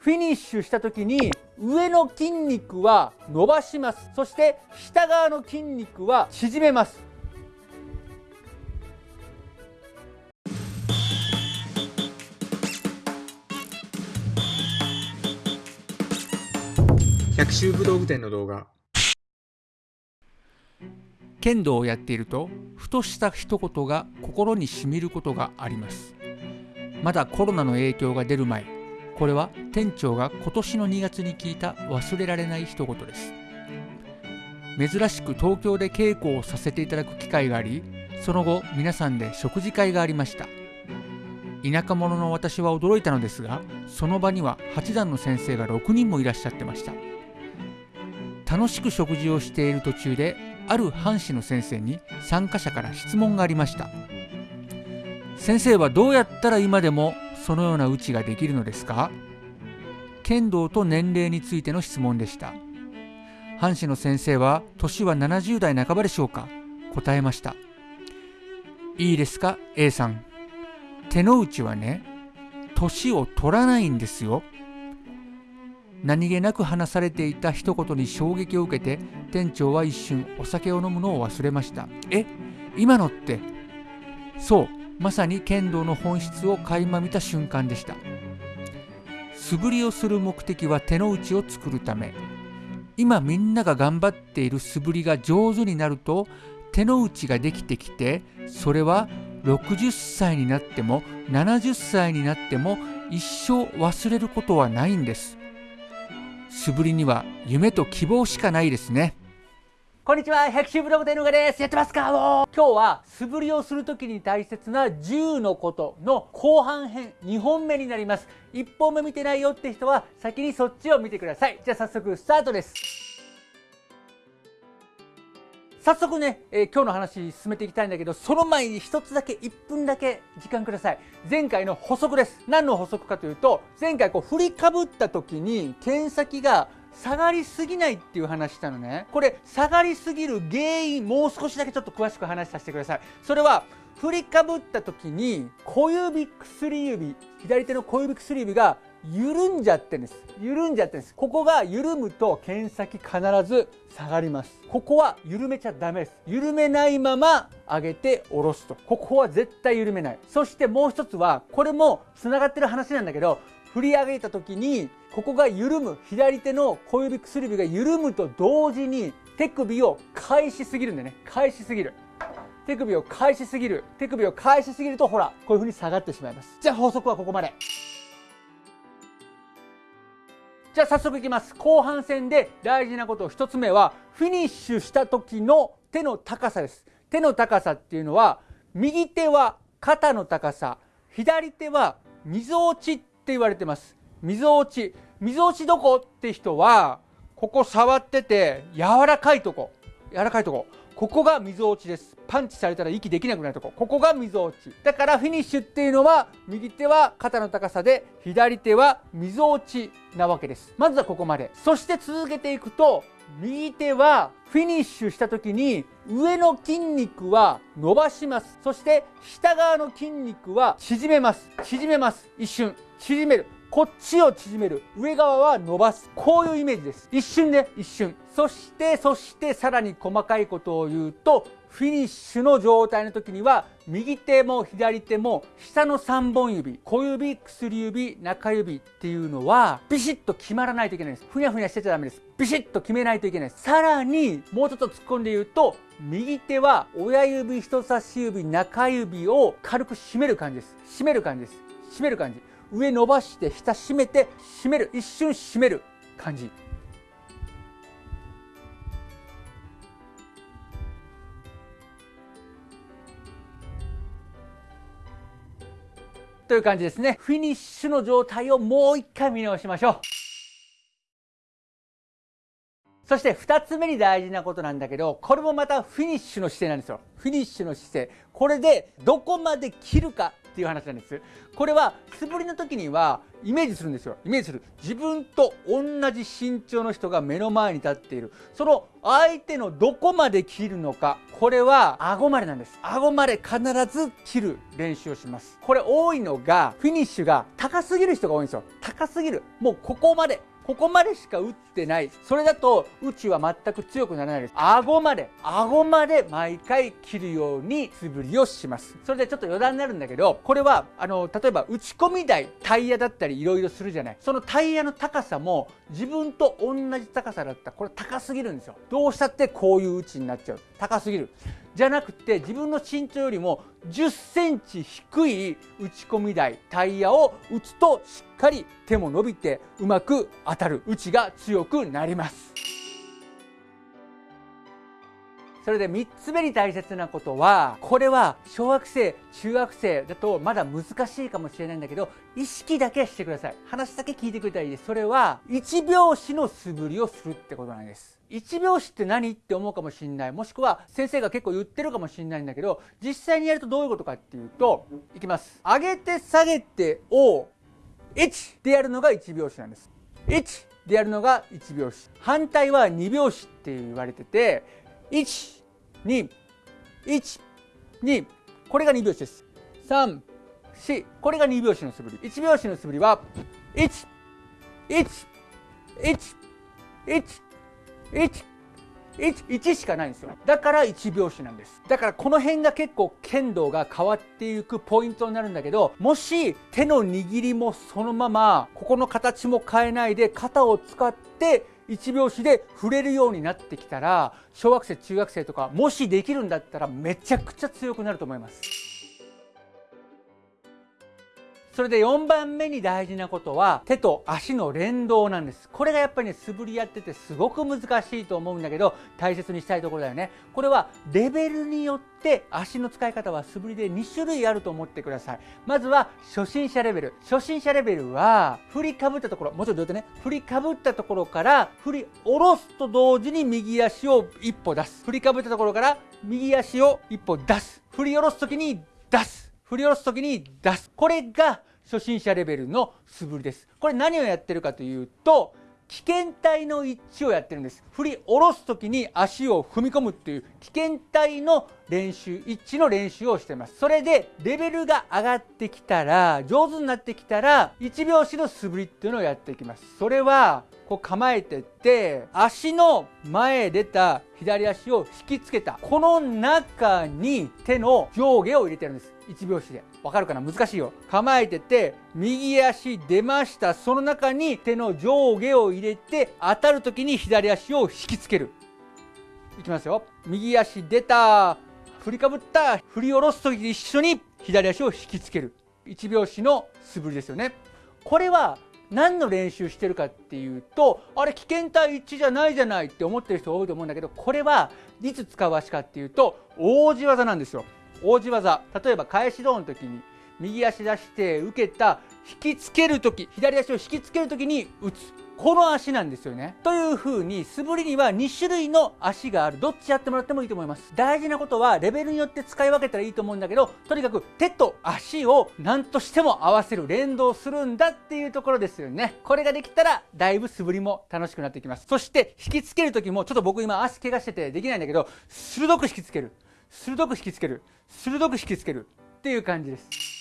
フィニッシュした時に上の筋肉は伸ばします。そして下側の筋肉は縮めます。百秋武道具店の動画。剣道をやっているとふとした一言が心にしみることがあります。まだコロナの影響が出る前これは店長が今年の2月に聞いた忘れられない一言です。珍しく東京で稽古をさせていただく機会がありその後皆さんで食事会がありました。田舎者の私は驚いたのですがその場には八段の先生が6人もいらっしゃってました。楽しく食事をしている途中である藩士の先生に参加者から質問がありました。先生はどうやったら今でもそのような打ちができるのですか？剣道と年齢についての質問でした。藩士の先生は年は70代半ばでしょうか？答えました。いいですか A さん。手の内はね年を取らないんですよ。何気なく話されていた一言に衝撃を受けて店長は一瞬お酒を飲むのを忘れました。え今のってそう。まさに剣道の本質を垣間見た瞬間でした。素振りをする目的は手の内を作るため。今みんなが頑張っている素振りが上手になると手の内ができてきてそれは60歳になっても70歳になっても一生忘れることはないんです。素振りには夢と希望しかないですね。こんにちは。百秋ブログ店のがです。やってますか？今日は素振りをするときに大切な10のことの後半編2本目になります。1本目見てないよって人は先にそっちを見てください。じゃあ早速スタートです。早速ね、えー、今日の話進めていきたいんだけどその前に一つだけ1分だけ時間ください。前回の補足です。何の補足かというと前回こう振りかぶった時に剣先が下がりすぎないっていう話したのね。これ下がりすぎる原因もう少しだけちょっと詳しく話させてください。それは振りかぶった時に小指薬指左手の小指薬指が緩んじゃってんです。緩んじゃってんです。ここが緩むと剣先必ず下がります。ここは緩めちゃダメです。緩めないまま上げて下ろすと。ここは絶対緩めない。そしてもう一つはこれもつながってる話なんだけど振り上げた時にここが緩む左手の小指薬指が緩むと同時に手首を返しすぎるんでね。返しすぎる。手首を返しすぎる。手首を返しすぎるとほらこういう風に下がってしまいます。じゃあ法則はここまで。じゃあ早速いきます。後半戦で大事なこと1つ目はフィニッシュした時の手の高さです。手の高さっていうのは右手は肩の高さ左手はみぞおちっって言われてます。みぞおち。みぞおちどこって人はここ触ってて柔らかいとこ。柔らかいとこ。ここがみぞおちです。パンチされたら息できなくなるとこ。ここがみぞおち。だからフィニッシュっていうのは右手は肩の高さで左手はみぞおちなわけです。まずはここまで。そして続けていくと右手はフィニッシュした時に上の筋肉は伸ばします。そして下側の筋肉は縮めます。縮めます。一瞬。縮める。こっちを縮める。上側は伸ばす。こういうイメージです。一瞬で一瞬。そしてそしてさらに細かいことを言うとフィニッシュの状態の時には右手も左手も下の3本指小指薬指中指っていうのはビシッと決まらないといけないです。ふにゃふにゃしてちゃダメです。ビシッと決めないといけない。さらにもうちょっと突っ込んで言うと右手は親指人差し指中指を軽く締める感じです。締める感じです。締める感じ。上伸ばして下締めて締める。一瞬締める感じ。という感じですね。フィニッシュの状態をもう一回見直しましょう。そして2つ目に大事なことなんだけどこれもまたフィニッシュの姿勢なんですよ。フィニッシュの姿勢。これでどこまで切るか。っていう話なんです。これは素振りの時にはイメージするんですよ。イメージする。自分と同じ身長の人が目の前に立っている。その相手のどこまで切るのかこれは顎までなんです。顎まで必ず切る練習をします。これ多いのがフィニッシュが高すぎる人が多いんですよ。高すぎる。もうここまで。ここまでしか打ってない。それだと打ちは全く強くならないです。顎まで顎まで毎回切るように素振りをします。それでちょっと余談になるんだけどこれはあの例えば打ち込み台タイヤだったりいろいろするじゃない。そのタイヤの高さも自分と同じ高さだった。らこれ高すぎるんですよ。どうしたってこういう打ちになっちゃう。高すぎる。じゃなくて自分の身長よりも10センチ低い打ち込み台タイヤを打つとしっかり手も伸びてうまく当たる。打ちが強くなります。それで3つ目に大切なことはこれは小学生中学生だとまだ難しいかもしれないんだけど意識だけしてください。話だけ聞いてくれたらいいです。それは1拍子の素振りをするってことなんです。1拍子って何？って思うかもしれない。もしくは先生が結構言ってるかもしれないんだけど実際にやるとどういうことかっていうといきます。上げて下げてを1でやるのが1拍子なんです。1でやるのが1拍子。反対は2拍子って言われてて1 2 1 2これが2拍子です。3 4これが2拍子の素振り。1拍子の素振りは1 1 1 1 1, 11しかないんですよ。だから1拍子なんです。だからこの辺が結構剣道が変わっていくポイントになるんだけどもし手の握りもそのままここの形も変えないで肩を使って1拍子で触れるようになってきたら小学生中学生とかもしできるんだったらめちゃくちゃ強くなると思います。それで4番目に大事なことは手と足の連動なんです。これがやっぱりね素振りやっててすごく難しいと思うんだけど大切にしたいところだよね。これはレベルによって足の使い方は素振りで2種類あると思ってください。まずは初心者レベル。初心者レベルは振りかぶったところ。もうちろんどうやってね振りかぶったところから振り下ろすと同時に右足を一歩出す。振りかぶったところから右足を一歩出す。振り下ろす時に出す。振り下ろす時に出す。これが初心者レベルの素振りです。これ何をやってるかというと危険体の一致をやってるんです。振り下ろす時に足を踏み込むっていう危険体の練習一致の練習をしてます。それでレベルが上がってきたら上手になってきたら1拍子の素振りっていうのをやっていきます。それはこう構えてって足の前出た左足を引きつけたこの中に手の上下を入れてるんです。1拍子で。わかるかな？難しいよ。構えてて右足出ました。その中に手の上下を入れて当たる時に左足を引きつける。いきますよ。右足出た。振りかぶった振り下ろす時に一緒に左足を引きつける。1拍子の素振りですよね。これは何の練習してるかっていうとあれ危険体一致じゃないじゃないって思ってる人多いと思うんだけどこれはいつ使う足かっていうと王子技なんですよ。王子技例えば返し胴の時に右足出して受けた引きつける時左足を引きつける時に打つ。この足なんですよね。という風に素振りには2種類の足がある。どっちやってもらってもいいと思います。大事なことはレベルによって使い分けたらいいと思うんだけどとにかく手と足を何としても合わせる連動するんだっていうところですよね。これができたらだいぶ素振りも楽しくなってきます。そして引きつける時もちょっと僕今足怪我しててできないんだけど鋭く引きつける。鋭く引きつける。鋭く引きつける。っていう感じです。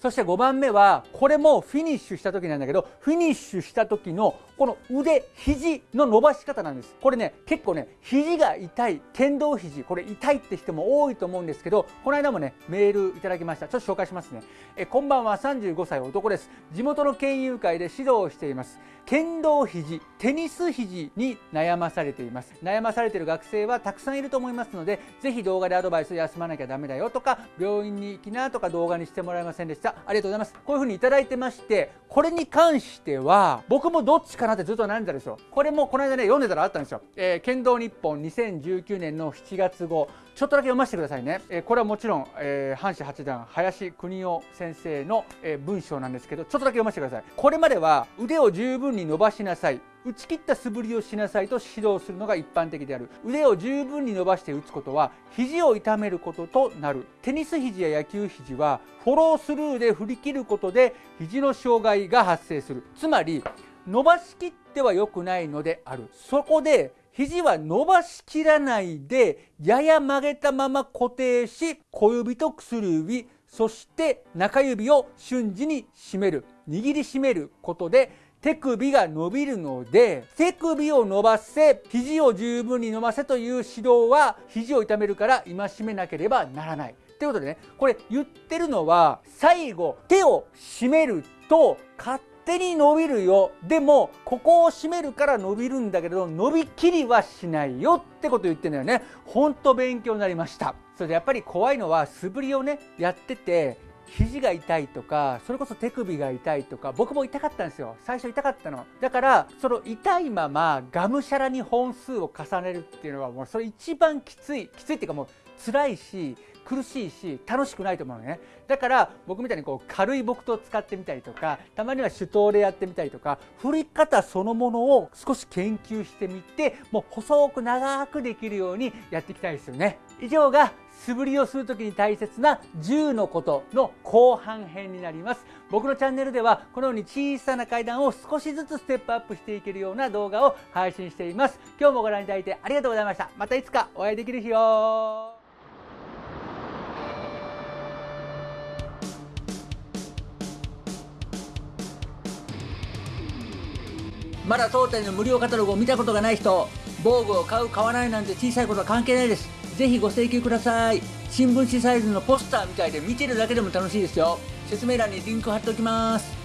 そして5番目はこれもフィニッシュした時なんだけどフィニッシュした時のこの腕肘の伸ばし方なんです。これね結構ね肘が痛い剣道肘これ痛いって人も多いと思うんですけどこの間もねメールいただきました。ちょっと紹介しますね。えこんばんは。35歳男です。地元の県友会で指導をしています。剣道肘テニス肘に悩まされています。悩まされている学生はたくさんいると思いますのでぜひ動画でアドバイス休まなきゃダメだよとか病院に行きなとか動画にしてもらえませんでした。ありがとうございます。こういうふうにいただいてましてこれに関しては僕もどっちかなってずっと悩んでたでしょ。これもこの間ね読んでたらあったんですよ、えー、剣道日本2019年の7月号。ちょっとだけ読ませてくださいね、えー、これはもちろん、えー、阪神八段林邦夫先生の、えー、文章なんですけどちょっとだけ読ませてください。これまでは腕を十分に伸ばしなさい。打ち切った素振りをしなさいと指導するのが一般的である。腕を十分に伸ばして打つことは肘を痛めることとなる。テニス肘や野球肘はフォロースルーで振り切ることで肘の障害が発生する。つまり伸ばしきっては良くないのであるそこで肘は伸ばしきらないでやや曲げたまま固定し小指と薬指そして中指を瞬時に締める握りしめることで手首が伸びるので手首を伸ばせ肘を十分に伸ばせという指導は肘を痛めるから戒めなければならない。ということでねこれ言ってるのは最後手を締めると勝手に伸びるよ。でもここを締めるから伸びるんだけど伸びきりはしないよってこと言ってんだよね。ほんと勉強になりました。それでやっぱり怖いのは素振りをねやってて肘が痛いとかそれこそ手首が痛いとか僕も痛かったんですよ。最初痛かったの。だからその痛いままがむしゃらに本数を重ねるっていうのはもうそれ一番きついきついっていうかもう辛いし苦しいし楽しくないと思うのね。だから僕みたいにこう軽い木刀を使ってみたりとかたまには手刀でやってみたりとか振り方そのものを少し研究してみてもう細く長くできるようにやっていきたいですよね。以上が素振りをする時に大切な10のことの後半編になります。僕のチャンネルではこのように小さな階段を少しずつステップアップしていけるような動画を配信しています。今日もご覧いただいてありがとうございました。またいつかお会いできる日をまだ当店の無料カタログを見たことがない人防具を買う買わないなんて小さいことは関係ないです。ぜひご請求ください。新聞紙サイズのポスターみたいで見てるだけでも楽しいですよ。説明欄にリンク貼っておきます。